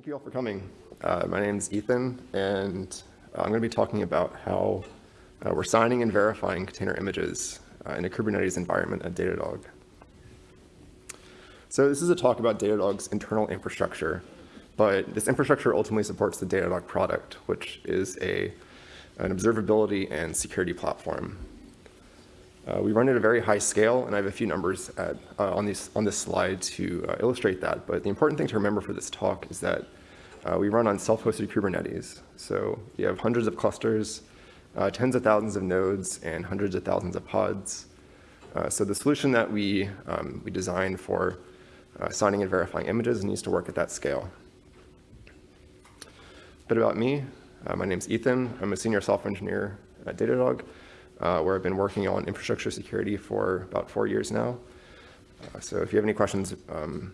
Thank you all for coming. Uh, my name is Ethan, and uh, I'm going to be talking about how uh, we're signing and verifying container images uh, in a Kubernetes environment at Datadog. So this is a talk about Datadog's internal infrastructure, but this infrastructure ultimately supports the Datadog product, which is a, an observability and security platform. Uh, we run at a very high scale, and I have a few numbers at, uh, on, these, on this slide to uh, illustrate that. But the important thing to remember for this talk is that uh, we run on self-hosted Kubernetes. So you have hundreds of clusters, uh, tens of thousands of nodes, and hundreds of thousands of pods. Uh, so the solution that we, um, we designed for signing and verifying images needs to work at that scale. A bit about me. my name is Ethan. I'm a senior software engineer at Datadog uh, where I've been working on infrastructure security for about four years now. Uh, so if you have any questions um,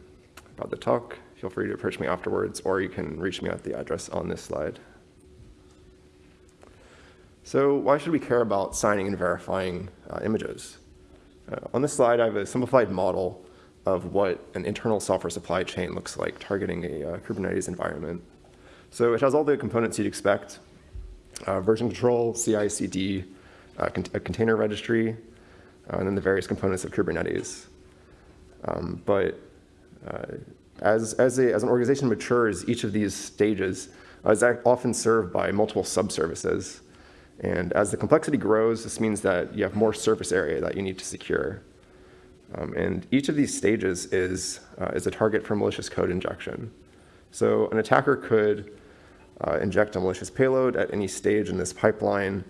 about the talk, feel free to approach me afterwards, or you can reach me at the address on this slide. So why should we care about signing and verifying uh, images? Uh, on this slide, I have a simplified model of what an internal software supply chain looks like targeting a uh, Kubernetes environment. So it has all the components you'd expect, uh, version control, CI, CD, a container registry, uh, and then the various components of Kubernetes. Um, but uh, as, as, a, as an organization matures, each of these stages is often served by multiple subservices. And as the complexity grows, this means that you have more surface area that you need to secure. Um, and each of these stages is, uh, is a target for malicious code injection. So an attacker could uh, inject a malicious payload at any stage in this pipeline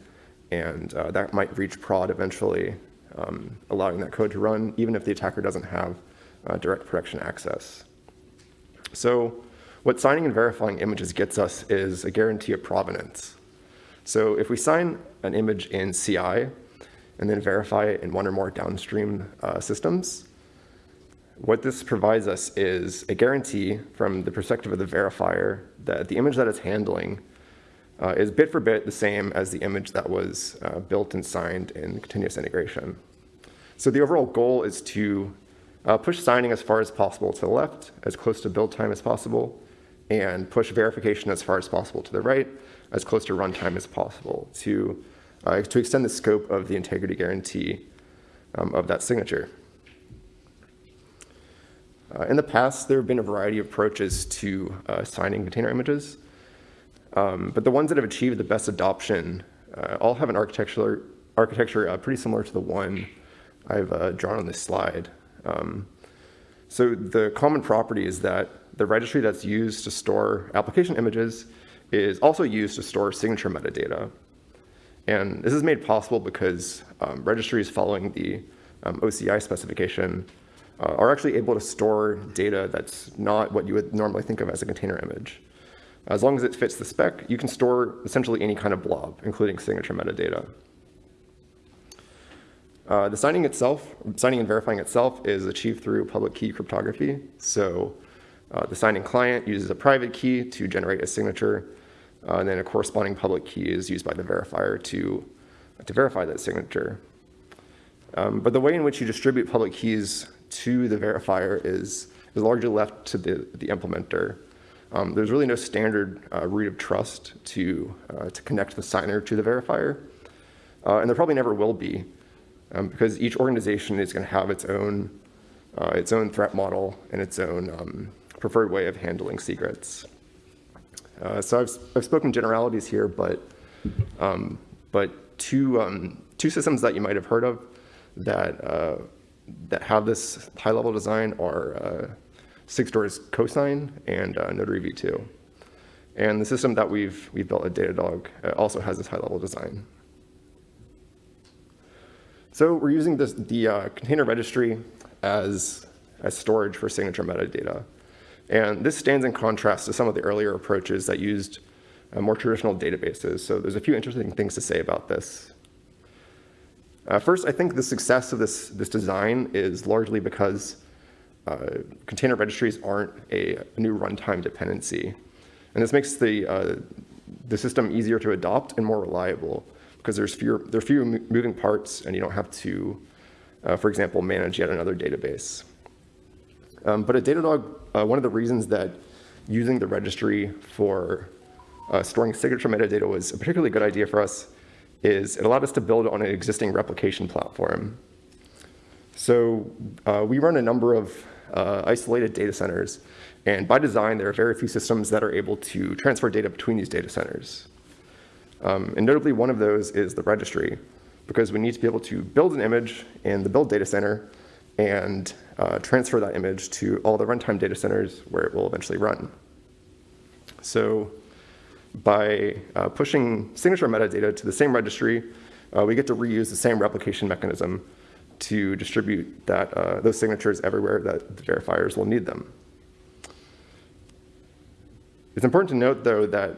and uh, that might reach prod eventually, um, allowing that code to run even if the attacker doesn't have uh, direct production access. So what signing and verifying images gets us is a guarantee of provenance. So if we sign an image in CI and then verify it in one or more downstream uh, systems, what this provides us is a guarantee from the perspective of the verifier that the image that it's handling uh, is bit for bit the same as the image that was uh, built and signed in continuous integration. So the overall goal is to uh, push signing as far as possible to the left, as close to build time as possible, and push verification as far as possible to the right, as close to runtime as possible to, uh, to extend the scope of the integrity guarantee um, of that signature. Uh, in the past, there have been a variety of approaches to uh, signing container images. Um, but the ones that have achieved the best adoption uh, all have an architecture, architecture uh, pretty similar to the one I've uh, drawn on this slide. Um, so the common property is that the registry that's used to store application images is also used to store signature metadata. And this is made possible because um, registries following the um, OCI specification uh, are actually able to store data that's not what you would normally think of as a container image. As long as it fits the spec, you can store essentially any kind of blob, including signature metadata. Uh, the signing itself, signing and verifying itself is achieved through public key cryptography. So uh, the signing client uses a private key to generate a signature, uh, and then a corresponding public key is used by the verifier to, to verify that signature. Um, but the way in which you distribute public keys to the verifier is, is largely left to the, the implementer. Um, there's really no standard uh, root of trust to, uh, to connect the signer to the verifier. Uh, and there probably never will be um, because each organization is going to have its own, uh, its own threat model and its own um, preferred way of handling secrets. Uh, so I've, I've spoken generalities here, but, um, but two, um, two systems that you might have heard of that, uh, that have this high-level design are Sigstore's cosign and uh, Notary v2. And the system that we've, we've built at Datadog uh, also has this high-level design. So we're using this, the uh, container registry as, as storage for signature metadata. And this stands in contrast to some of the earlier approaches that used uh, more traditional databases. So there's a few interesting things to say about this. Uh, first, I think the success of this, this design is largely because uh, container registries aren't a, new runtime dependency. And this makes the, uh, the system easier to adopt and more reliable because there's fewer, there are fewer moving parts and you don't have to, uh, for example, manage yet another database. Um, but at Datadog, uh, one of the reasons that using the registry for uh, storing signature metadata was a particularly good idea for us is it allowed us to build on an existing replication platform. So uh, we run a number of uh, isolated data centers, and by design, there are very few systems that are able to transfer data between these data centers. Um, and notably, one of those is the registry, because we need to be able to build an image in the build data center and uh, transfer that image to all the runtime data centers where it will eventually run. So by uh, pushing signature metadata to the same registry, uh, we get to reuse the same replication mechanism to distribute that, uh, those signatures everywhere that the verifiers will need them. It's important to note, though, that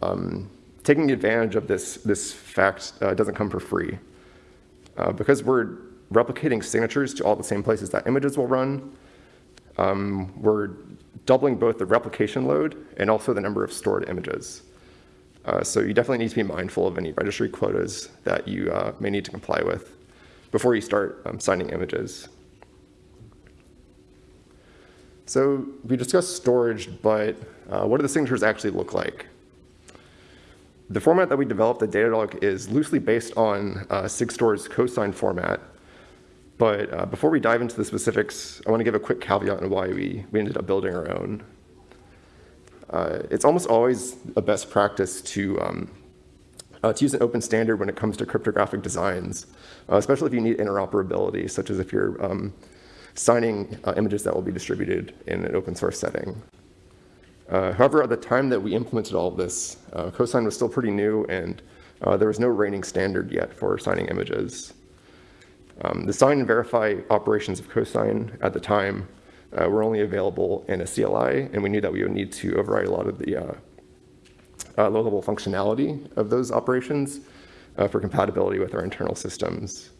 um, taking advantage of this, this fact uh, doesn't come for free. Uh, because we're replicating signatures to all the same places that images will run, um, we're doubling both the replication load and also the number of stored images. Uh, so you definitely need to be mindful of any registry quotas that you uh, may need to comply with before you start um, signing images. So we discussed storage, but uh, what do the signatures actually look like? The format that we developed at Datadog is loosely based on uh, Sigstore's cosign format, but uh, before we dive into the specifics, I want to give a quick caveat on why we, we ended up building our own. Uh, it's almost always a best practice to, um, uh, to use an open standard when it comes to cryptographic designs, uh, especially if you need interoperability, such as if you're um, signing uh, images that will be distributed in an open source setting. Uh, however, at the time that we implemented all of this, cosign was still pretty new and there was no reigning standard yet for signing images. Um, the sign and verify operations of cosign at the time uh, were only available in a CLI, and we knew that we would need to override a lot of the uh, uh, low-level functionality of those operations uh, for compatibility with our internal systems.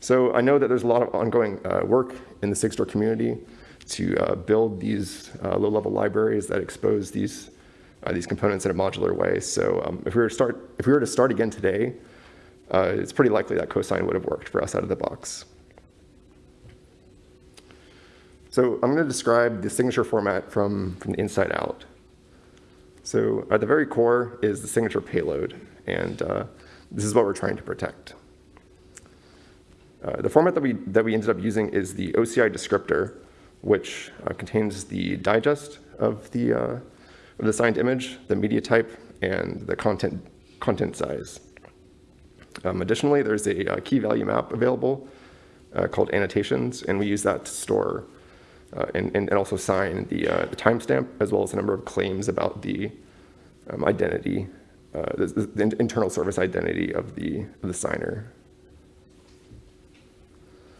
So I know that there's a lot of ongoing uh, work in the Sigstore community to uh, build these low-level libraries that expose these these components in a modular way. So um, if we were to start if we were to start again today, uh, it's pretty likely that cosign would have worked for us out of the box. So I'm going to describe the signature format from, from the inside out. So at the very core is the signature payload, and uh, this is what we're trying to protect. Uh, the format that we, that we ended up using is the OCI descriptor, which uh, contains the digest of the, uh, of the signed image, the media type, and the content, content size. Um, additionally, there's a, a, uh, key value map available uh, called annotations, and we use that to store uh, and, and, also sign the, uh, the timestamp as well as a number of claims about the um, identity, uh, the, the, internal service identity of the, of the signer.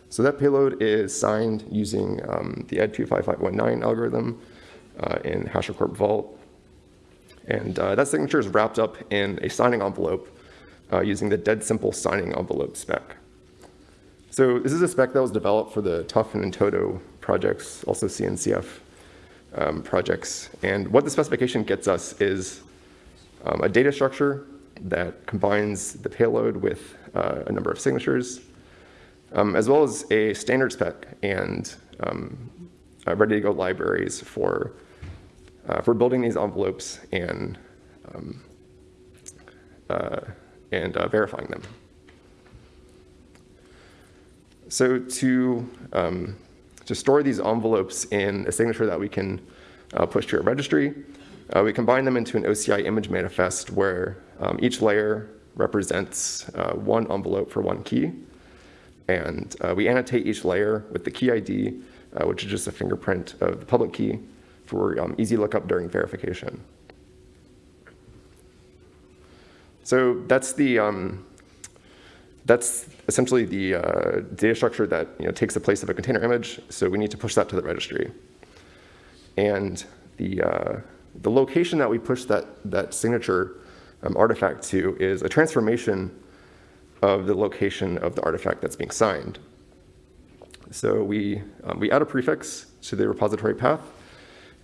So that payload is signed using um, the ED25519 algorithm uh, in HashiCorp Vault. And that signature is wrapped up in a signing envelope uh, using the dead simple signing envelope spec. So this is a spec that was developed for the TUF and in-toto projects, also CNCF um, projects. And what the specification gets us is um, a data structure that combines the payload with uh, a number of signatures, um, as well as a standard spec and um, uh, ready-to-go libraries for, uh, for building these envelopes and um, uh, and uh, verifying them. So to, um, to store these envelopes in a signature that we can uh, push to a registry, uh, we combine them into an OCI image manifest where um, each layer represents uh, one envelope for one key. And uh, we annotate each layer with the key ID, uh, which is just a fingerprint of the public key for um, easy lookup during verification. So that's the um, that's essentially the uh, data structure that you know, takes the place of a container image. So we need to push that to the registry. And the, uh, the location that we push that, that signature um, artifact to is a transformation of the location of the artifact that's being signed. So we, um, we add a prefix to the repository path,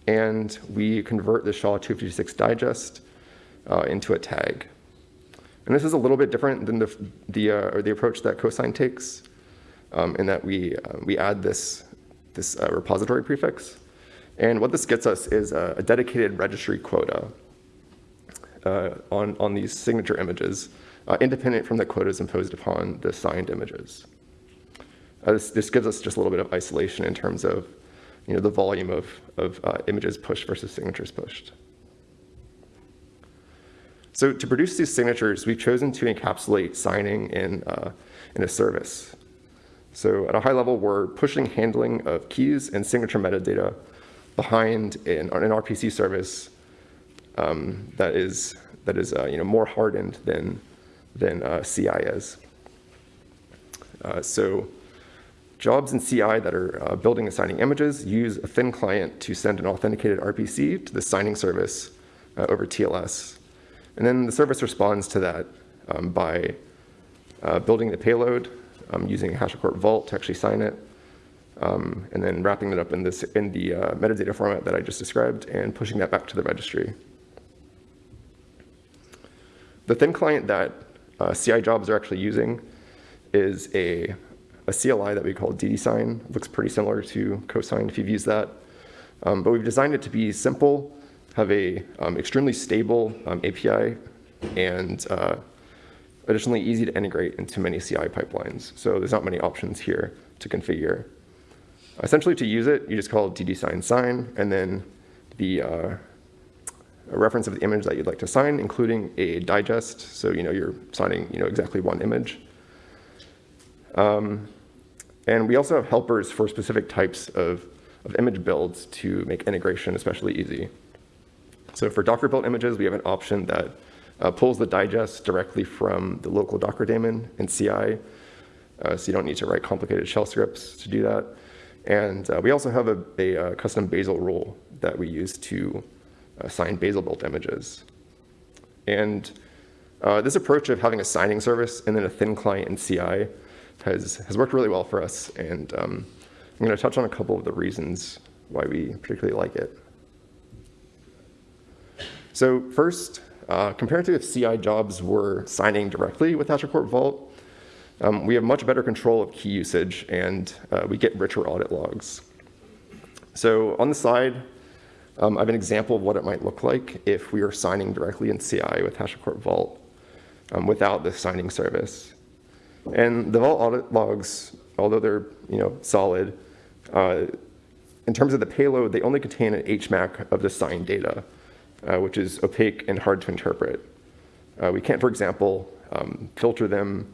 and we convert the SHA-256 digest uh, into a tag. And this is a little bit different than the, the, uh, or the approach that cosign takes um, in that we, uh, we add this, this uh, repository prefix And what this gets us is a, a dedicated registry quota uh, on, on these signature images, uh, independent from the quotas imposed upon the signed images. Uh, this, this, gives us just a little bit of isolation in terms of you know, the volume of, of images pushed versus signatures pushed. So to produce these signatures, we've chosen to encapsulate signing in, uh, in a service. So at a high level, we're pushing handling of keys and signature metadata behind an, an RPC service um, that is, that is uh, you know, more hardened than, than uh, CI is. Uh, so jobs in CI that are uh, building and signing images use a thin client to send an authenticated RPC to the signing service uh, over TLS. And then the service responds to that um, by uh, building the payload um, using HashiCorp Vault to actually sign it, um, and then wrapping it up in, this, in the uh, metadata format that I just described and pushing that back to the registry. The thin client that uh, CI jobs are actually using is a, a CLI that we call ddsign. It looks pretty similar to cosign if you've used that. Um, but we've designed it to be simple have a um, extremely stable um, API and uh, additionally easy to integrate into many CI pipelines. So there's not many options here to configure. Essentially to use it, you just call ddsign sign and then the uh, reference of the image that you'd like to sign, including a digest. So you know you're signing you know exactly one image. Um, and we also have helpers for specific types of, of image builds to make integration especially easy. So for Docker built images, we have an option that uh, pulls the digest directly from the local Docker daemon in CI. Uh, so you don't need to write complicated shell scripts to do that. And uh, we also have a, a, a, uh, custom Bazel rule that we use to assign Bazel built images. And uh, this approach of having a signing service and then a thin client in CI has, has worked really well for us. And um, I'm going to touch on a couple of the reasons why we particularly like it. So first, uh, compared to if CI jobs were signing directly with HashiCorp Vault, um, we have much better control of key usage and uh, we get richer audit logs. So on the side, um, I have an example of what it might look like if we are signing directly in CI with HashiCorp Vault um, without the signing service. And the Vault audit logs, although they're you know solid, uh, in terms of the payload, they only contain an HMAC of the signed data uh, which is opaque and hard to interpret. Uh, we can't, for example, um, filter them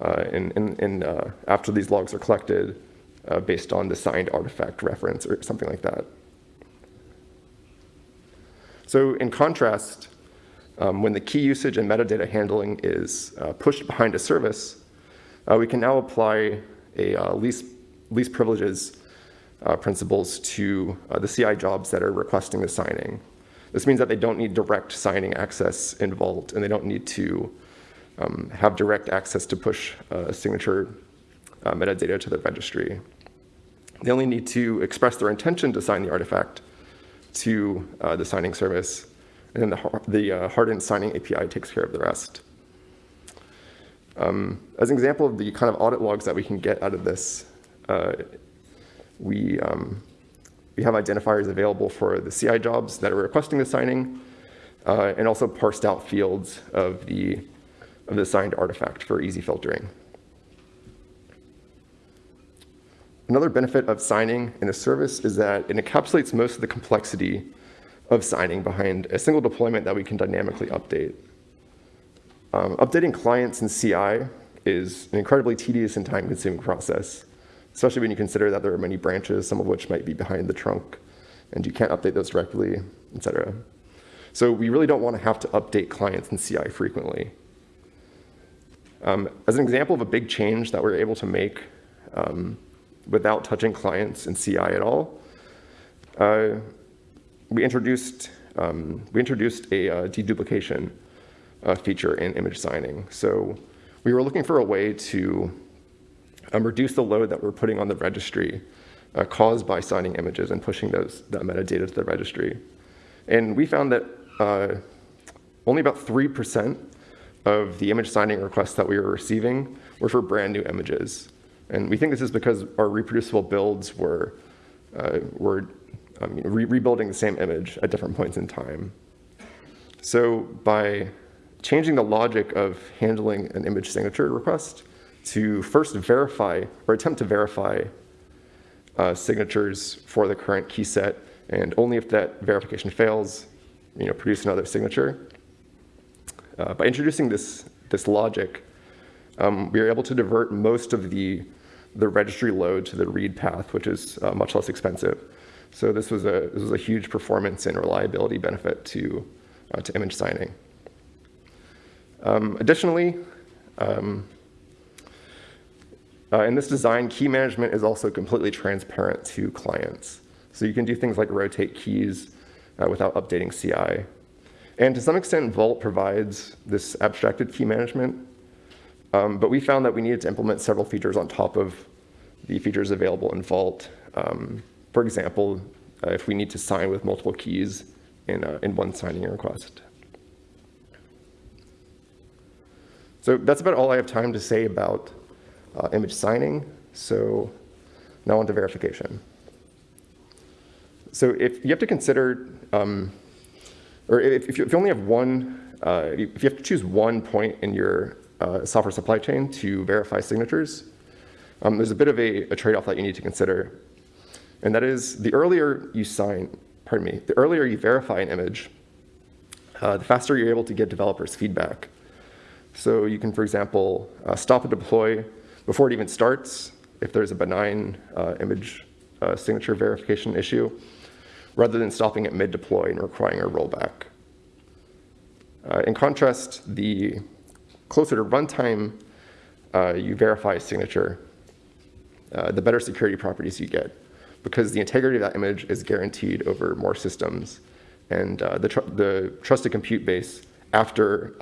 uh, in, in, in uh, after these logs are collected uh, based on the signed artifact reference or something like that. So in contrast, um, when the key usage and metadata handling is uh, pushed behind a service, we can now apply a least, least privileges principles to the CI jobs that are requesting the signing. This means that they don't need direct signing access in Vault, and they don't need to um, have direct access to push uh, signature uh, metadata to the registry. They only need to express their intention to sign the artifact to uh, the signing service, and then the, the uh, hardened signing API takes care of the rest. Um, as an example of the kind of audit logs that we can get out of this, uh, we um, we have identifiers available for the CI jobs that are requesting the signing, uh, and also parsed out fields of the, of the signed artifact for easy filtering. Another benefit of signing in a service is that it encapsulates most of the complexity of signing behind a single deployment that we can dynamically update. Um, updating clients in CI is an incredibly tedious and time-consuming process especially when you consider that there are many branches, some of which might be behind the trunk, and you can't update those directly, et cetera. So we really don't want to have to update clients in CI frequently. Um, as an example of a big change that we're able to make um, without touching clients in CI at all, uh, we introduced um, we introduced a uh, deduplication uh, feature in image signing. So we were looking for a way to um, reduce the load that we're putting on the registry uh, caused by signing images and pushing those, that metadata to the registry. And we found that uh, only about 3% of the image signing requests that we were receiving were for brand new images. And we think this is because our reproducible builds were, uh, were re rebuilding the same image at different points in time. So by changing the logic of handling an image signature request to first verify or attempt to verify uh, signatures for the current key set, and only if that verification fails, you know, produce another signature. Uh, by introducing this, this logic, um, we are able to divert most of the, the registry load to the read path, which is uh, much less expensive. So this was a, this was a huge performance and reliability benefit to, uh, to image signing. Um, additionally, um, uh, in this design, key management is also completely transparent to clients. So you can do things like rotate keys uh, without updating CI. And to some extent, Vault provides this abstracted key management, um, but we found that we needed to implement several features on top of the features available in Vault. Um, for example, uh, if we need to sign with multiple keys in, uh, in one signing request. So that's about all I have time to say about uh, image signing. So now on to verification. So if you have to consider, um, or if, if, you, if, you, only have one, uh, if you have to choose one point in your uh, software supply chain to verify signatures, um, there's a bit of a, a trade-off that you need to consider. And that is the earlier you sign, pardon me, the earlier you verify an image, uh, the faster you're able to get developers feedback. So you can, for example, uh, stop a deploy before it even starts if there's a benign uh, image uh, signature verification issue, rather than stopping at mid-deploy and requiring a rollback. Uh, in contrast, the closer to runtime uh, you verify a signature, uh, the better security properties you get, because the integrity of that image is guaranteed over more systems, and uh, the, tr the trusted compute base after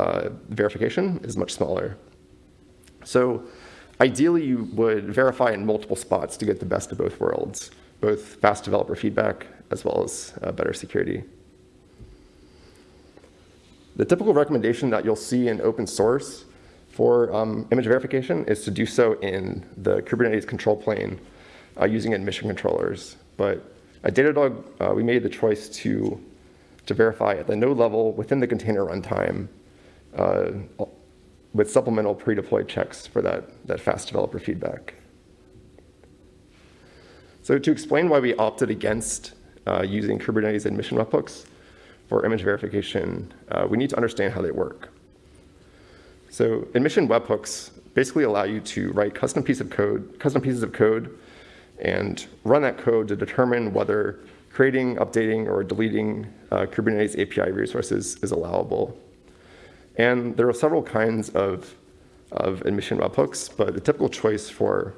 verification is much smaller. So ideally, you would verify in multiple spots to get the best of both worlds, both fast developer feedback as well as uh, better security. The typical recommendation that you'll see in open source for um, image verification is to do so in the Kubernetes control plane uh, using admission controllers. But at Datadog, uh, we made the choice to to verify at the node level within the container runtime uh, with supplemental pre-deployed checks for that, that fast developer feedback. So to explain why we opted against uh, using Kubernetes admission webhooks for image verification, uh, we need to understand how they work. So admission webhooks basically allow you to write custom piece of code, custom pieces of code, and run that code to determine whether creating, updating, or deleting uh, Kubernetes API resources is allowable. And there are several kinds of, of admission webhooks, but the typical choice for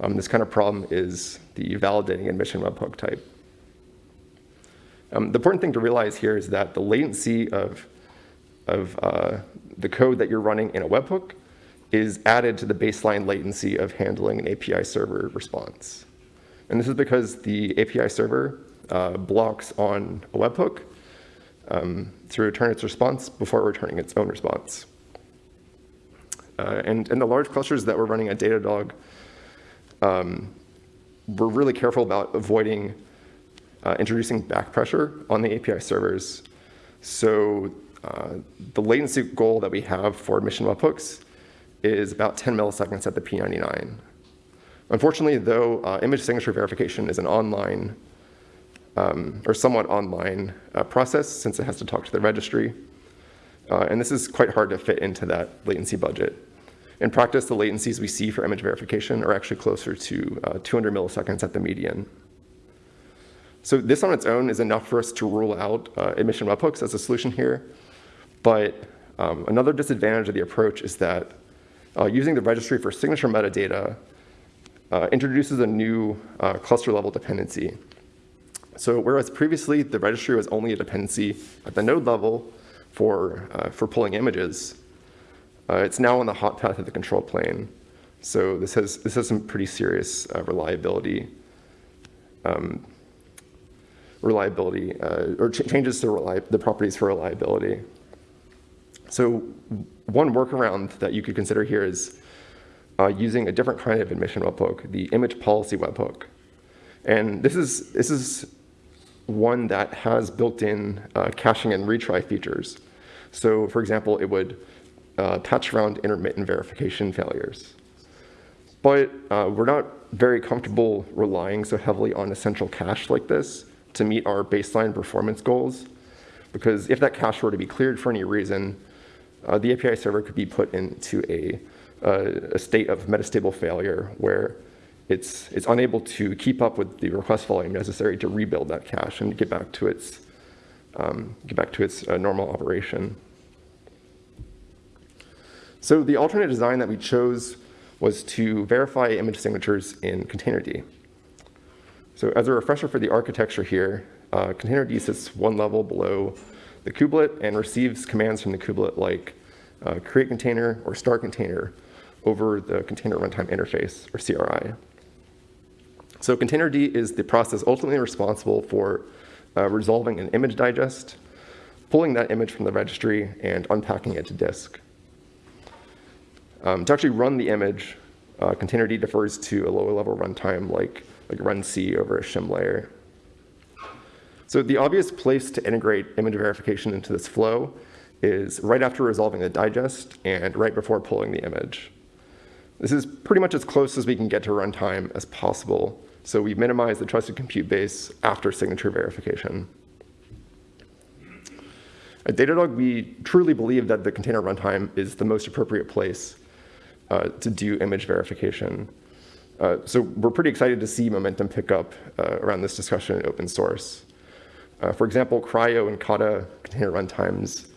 um, this kind of problem is the validating admission webhook type. Um, the important thing to realize here is that the latency of, of uh, the code that you're running in a webhook is added to the baseline latency of handling an API server response. And this is because the API server uh, blocks on a webhook um, to return its response before returning its own response. Uh, and in the large clusters that we're running at Datadog, um, we're really careful about avoiding uh, introducing back pressure on the API servers. So uh, the latency goal that we have for admission webhooks is about 10 milliseconds at the P99. Unfortunately, though, uh, image signature verification is an online um, or somewhat online uh, process since it has to talk to the registry. Uh, and this is quite hard to fit into that latency budget. In practice, the latencies we see for image verification are actually closer to uh, 200 milliseconds at the median. So this on its own is enough for us to rule out uh, admission webhooks as a solution here. But um, another disadvantage of the approach is that uh, using the registry for signature metadata uh, introduces a new cluster level dependency. So whereas previously the registry was only a dependency at the node level for, uh, for pulling images, uh, it's now on the hot path of the control plane. So this has, this has some pretty serious uh, reliability, um, reliability, uh, or ch changes to the properties for reliability. So one workaround that you could consider here is uh, using a different kind of admission webhook, the image policy webhook. And this is, this is one that has built-in uh, caching and retry features. So for example, it would uh, patch around intermittent verification failures. But uh, we're not very comfortable relying so heavily on a central cache like this to meet our baseline performance goals, because if that cache were to be cleared for any reason, uh, the API server could be put into a, uh, a state of metastable failure where it's, it's unable to keep up with the request volume necessary to rebuild that cache and get back to its, um, get back to its uh, normal operation. So the alternate design that we chose was to verify image signatures in Containerd. So as a refresher for the architecture here, uh, Containerd sits one level below the kubelet and receives commands from the kubelet like uh, create container or start container over the container runtime interface, or CRI. So Containerd is the process ultimately responsible for uh, resolving an image digest, pulling that image from the registry, and unpacking it to disk. Um, to actually run the image, uh, Containerd defers to a lower level runtime like, like runc over a shim layer. So the obvious place to integrate image verification into this flow is right after resolving the digest and right before pulling the image. This is pretty much as close as we can get to runtime as possible. So we minimize the trusted compute base after signature verification. At Datadog, we truly believe that the container runtime is the most appropriate place uh, to do image verification. Uh, so we're pretty excited to see momentum pick up uh, around this discussion in open source. Uh, for example, CRI-O and Kata container runtimes,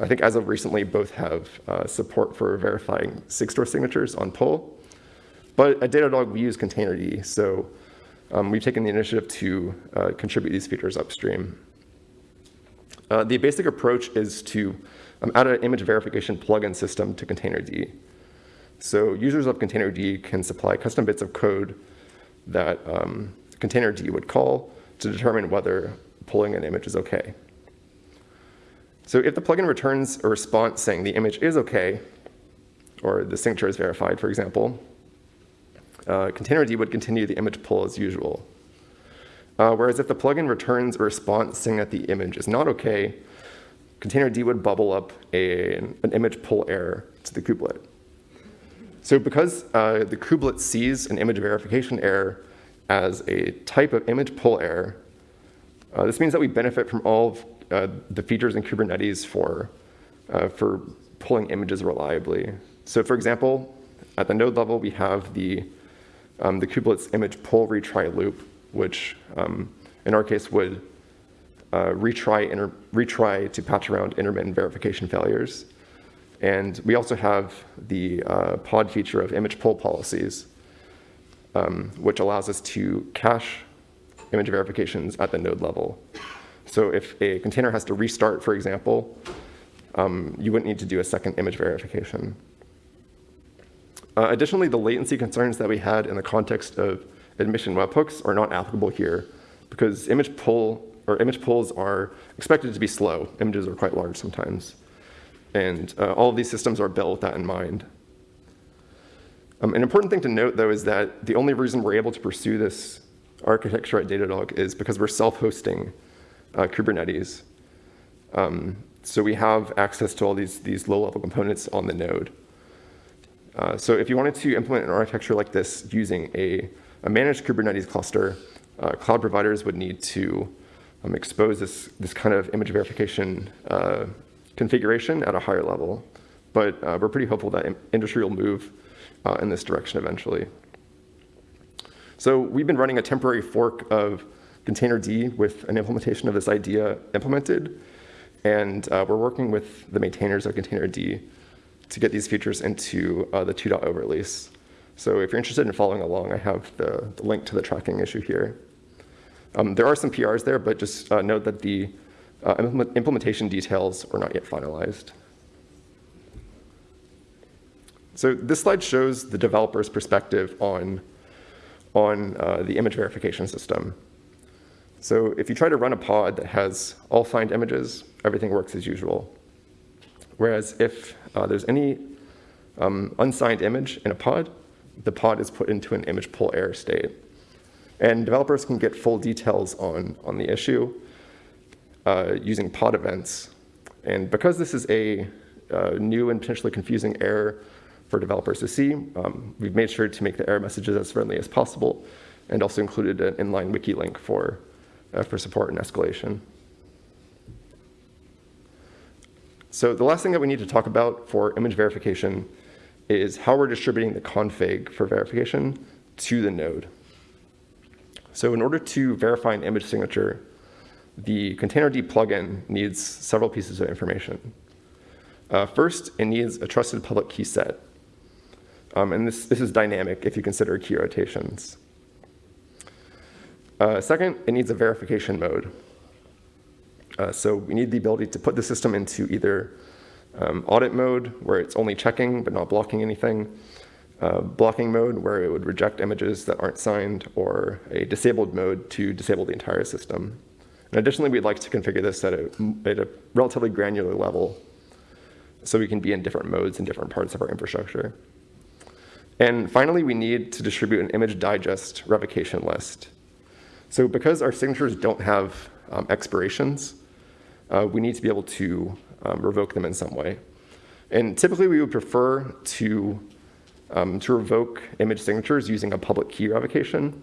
I think as of recently, both have uh, support for verifying Sigstore signatures on pull. But at Datadog, we use Containerd, so um, we've taken the initiative to uh, contribute these features upstream. the basic approach is to um, add an image verification plugin system to Containerd. So users of Containerd can supply custom bits of code that um, Containerd would call to determine whether pulling an image is okay. So if the plugin returns a response saying the image is okay, or the signature is verified, for example, uh, Containerd would continue the image pull as usual. Uh, whereas if the plugin returns a response saying that the image is not okay, Containerd would bubble up a, an image pull error to the kubelet. So because uh, the kubelet sees an image verification error as a type of image pull error, uh, this means that we benefit from all of uh, the features in Kubernetes for, uh, for pulling images reliably. So for example, at the node level, we have the, um, the kubelet's image pull retry loop, which um, in our case would uh, retry, retry to patch around intermittent verification failures. And we also have the uh, pod feature of image pull policies, um, which allows us to cache image verifications at the node level. So if a container has to restart, for example, um, you wouldn't need to do a second image verification. Uh, additionally, the latency concerns that we had in the context of admission webhooks are not applicable here because image pull or image pulls are expected to be slow. Images are quite large sometimes. And uh, all of these systems are built with that in mind. Um, an important thing to note, though, is that the only reason we're able to pursue this architecture at Datadog is because we're self-hosting uh, Kubernetes. Um, so we have access to all these, these low-level components on the node. Uh, so if you wanted to implement an architecture like this using a, a managed Kubernetes cluster, uh, cloud providers would need to um, expose this, this kind of image verification uh, configuration at a higher level. But uh, we're pretty hopeful that industry will move uh, in this direction eventually. So we've been running a temporary fork of Containerd with an implementation of this idea implemented. And we're working with the maintainers of Containerd to get these features into uh, the 2.0 release. So if you're interested in following along, I have the, the link to the tracking issue here. Um, there are some PRs there, but just uh, note that the uh, implementation details are not yet finalized. So this slide shows the developer's perspective on, on uh, the image verification system. So if you try to run a pod that has all signed images, everything works as usual. Whereas if uh, there's any um, unsigned image in a pod, the pod is put into an image pull error state. And developers can get full details on, on the issue uh, using pod events. And because this is a uh, new and potentially confusing error for developers to see, um, we've made sure to make the error messages as friendly as possible and also included an inline wiki link for, uh, for support and escalation. So the last thing that we need to talk about for image verification is how we're distributing the config for verification to the node. So in order to verify an image signature, the Containerd plugin needs several pieces of information. Uh, first, it needs a trusted public key set. Um, and this, this is dynamic if you consider key rotations. Uh, second, it needs a verification mode. Uh, so we need the ability to put the system into either um, audit mode, where it's only checking but not blocking anything, uh, blocking mode, where it would reject images that aren't signed, or a disabled mode to disable the entire system. And additionally, we'd like to configure this at a, at a relatively granular level so we can be in different modes in different parts of our infrastructure. And finally, we need to distribute an image digest revocation list. So because our signatures don't have um, expirations, uh, we need to be able to um, revoke them in some way. And typically we would prefer to, um, to revoke image signatures using a public key revocation,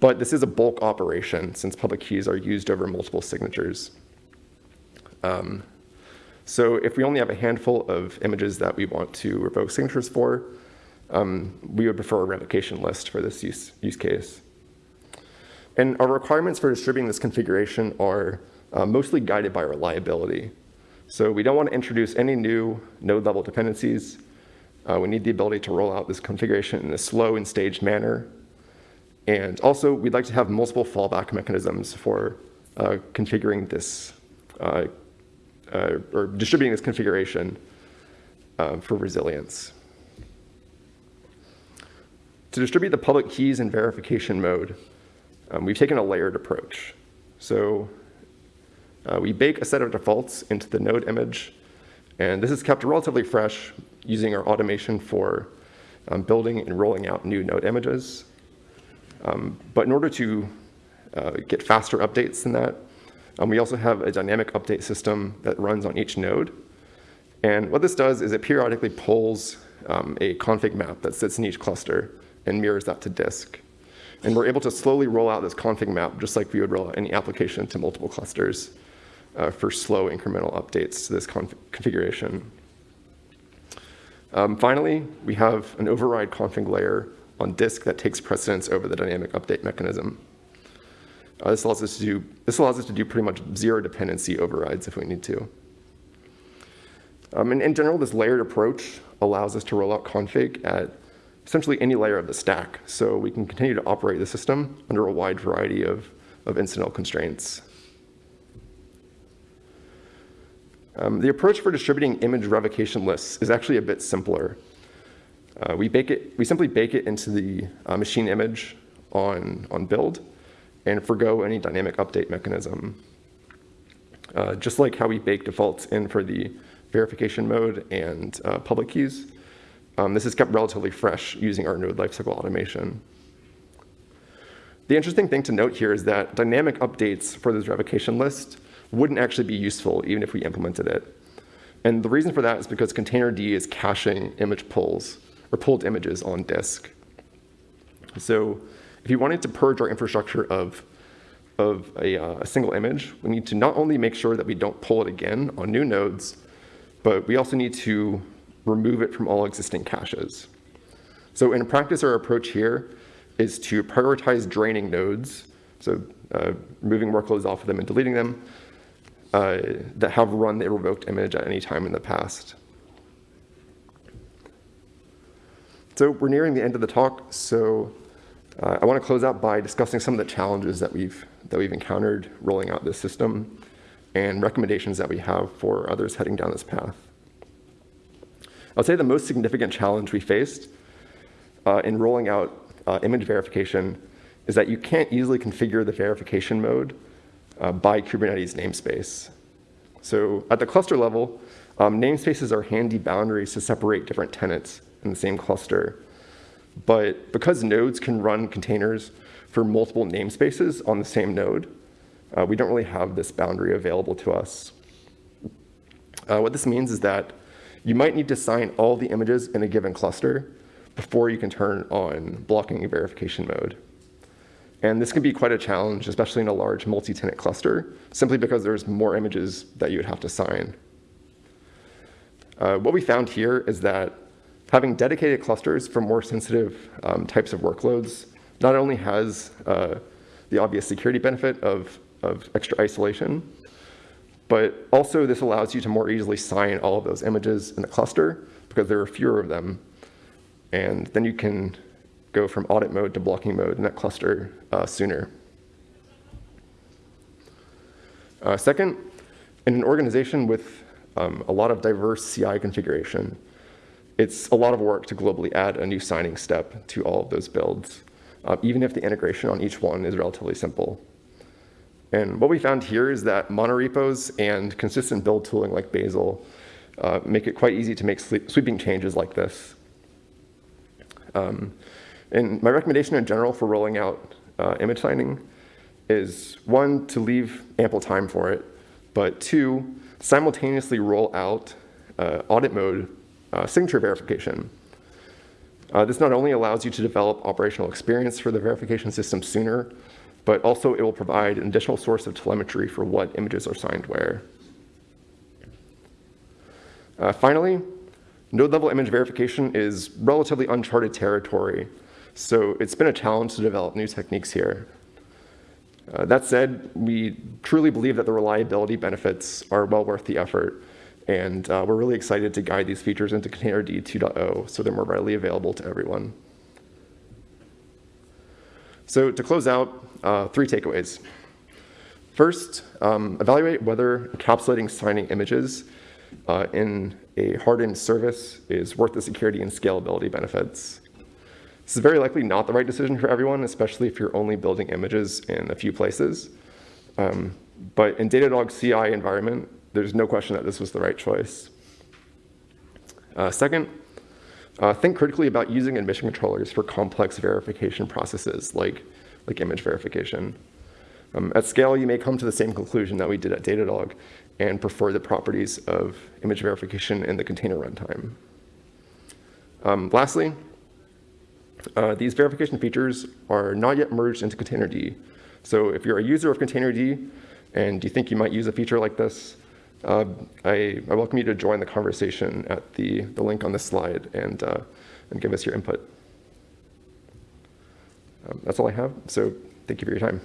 but this is a bulk operation since public keys are used over multiple signatures. Um, so if we only have a handful of images that we want to revoke signatures for, um, we would prefer a revocation list for this use, use case. And our requirements for distributing this configuration are uh, mostly guided by reliability. So we don't want to introduce any new node-level dependencies. Uh, we need the ability to roll out this configuration in a slow and staged manner. And also, we'd like to have multiple fallback mechanisms for uh, configuring this, uh, uh or distributing this configuration uh, for resilience. To distribute the public keys in verification mode, um, we've taken a layered approach. So uh, we bake a set of defaults into the node image, and this is kept relatively fresh using our automation for um, building and rolling out new node images. Um, but in order to uh, get faster updates than that, um, we also have a dynamic update system that runs on each node. And what this does is it periodically pulls um, a config map that sits in each cluster and mirrors that to disk. And we're able to slowly roll out this config map just like we would roll out any application to multiple clusters uh, for slow incremental updates to this conf configuration. Um, finally, we have an override config layer on disk that takes precedence over the dynamic update mechanism. Uh, this, allows us to do, this allows us to do pretty much zero dependency overrides if we need to. Um, and in general, this layered approach allows us to roll out config at essentially any layer of the stack. So we can continue to operate the system under a wide variety of, of incidental constraints. Um, the approach for distributing image revocation lists is actually a bit simpler. Uh, we, bake it, we simply bake it into the uh, machine image on, on build and forego any dynamic update mechanism. Uh, just like how we bake defaults in for the verification mode and uh, public keys, um, this is kept relatively fresh using our node lifecycle automation. The interesting thing to note here is that dynamic updates for this revocation list wouldn't actually be useful even if we implemented it. And the reason for that is because Containerd is caching image pulls or pulled images on disk. So if you wanted to purge our infrastructure of, of a, uh, a single image, we need to not only make sure that we don't pull it again on new nodes, but we also need to remove it from all existing caches. So in practice, our approach here is to prioritize draining nodes, so uh, removing workloads off of them and deleting them, uh, that have run the revoked image at any time in the past. So we're nearing the end of the talk, so uh, I want to close out by discussing some of the challenges that we've, that we've encountered rolling out this system and recommendations that we have for others heading down this path. I would say the most significant challenge we faced uh, in rolling out uh, image verification is that you can't easily configure the verification mode uh, by Kubernetes namespace. So at the cluster level, um, namespaces are handy boundaries to separate different tenants in the same cluster. But because nodes can run containers for multiple namespaces on the same node. Uh, we don't really have this boundary available to us. Uh, what this means is that you might need to sign all the images in a given cluster before you can turn on blocking verification mode. And this can be quite a challenge, especially in a large multi-tenant cluster, simply because there's more images that you would have to sign. Uh, what we found here is that having dedicated clusters for more sensitive um, types of workloads not only has uh, the obvious security benefit of, of extra isolation, but also this allows you to more easily sign all of those images in the cluster because there are fewer of them. And then you can go from audit mode to blocking mode in that cluster uh, sooner. Uh, second, in an organization with um, a lot of diverse CI configuration, it's a lot of work to globally add a new signing step to all of those builds, uh, even if the integration on each one is relatively simple. And what we found here is that monorepos and consistent build tooling like Bazel uh, make it quite easy to make sweeping changes like this. Um, and my recommendation in general for rolling out uh, image signing is one, to leave ample time for it, but two, simultaneously roll out uh, audit mode uh, signature verification. Uh, this not only allows you to develop operational experience for the verification system sooner, but also it will provide an additional source of telemetry for what images are signed where. Uh, finally, node-level image verification is relatively uncharted territory, so it's been a challenge to develop new techniques here. Uh, that said, we truly believe that the reliability benefits are well worth the effort, and uh, we're really excited to guide these features into Containerd 2.0 so they're more readily available to everyone. So to close out, uh, three takeaways. First, um, evaluate whether encapsulating signing images uh, in a hardened service is worth the security and scalability benefits. This is very likely not the right decision for everyone, especially if you're only building images in a few places. Um, but in Datadog CI environment, there's no question that this was the right choice. Uh, second, uh, think critically about using admission controllers for complex verification processes like, like image verification. Um, at scale, you may come to the same conclusion that we did at Datadog and prefer the properties of image verification in the container runtime. Um, lastly, uh, these verification features are not yet merged into Containerd. So if you're a user of Containerd and you think you might use a feature like this, uh, I, I, welcome you to join the conversation at the, the link on this slide and, uh, and give us your input. Um, that's all I have, so thank you for your time.